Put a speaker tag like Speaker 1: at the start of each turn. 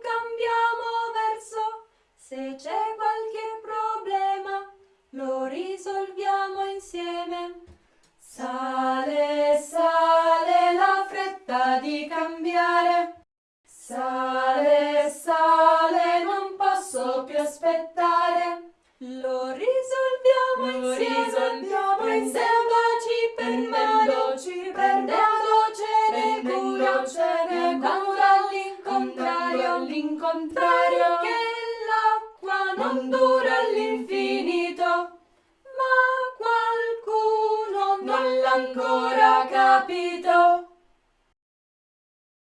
Speaker 1: cambiamo verso, se c'è qualche problema lo risolviamo insieme. Sale, sale la fretta di cambiare, sale, sale non posso più aspettare, lo risolviamo insieme.
Speaker 2: All'incontrario,
Speaker 1: perché l'acqua non dura all'infinito, ma qualcuno non l'ha ancora capito.